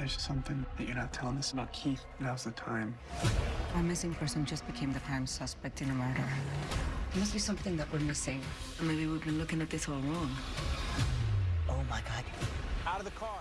There's something that you're not telling us about Keith, now's the time. Our missing person just became the prime suspect in a murder. There must be something that we're missing. Or maybe we've been looking at this all wrong. Oh my God. Out of the car.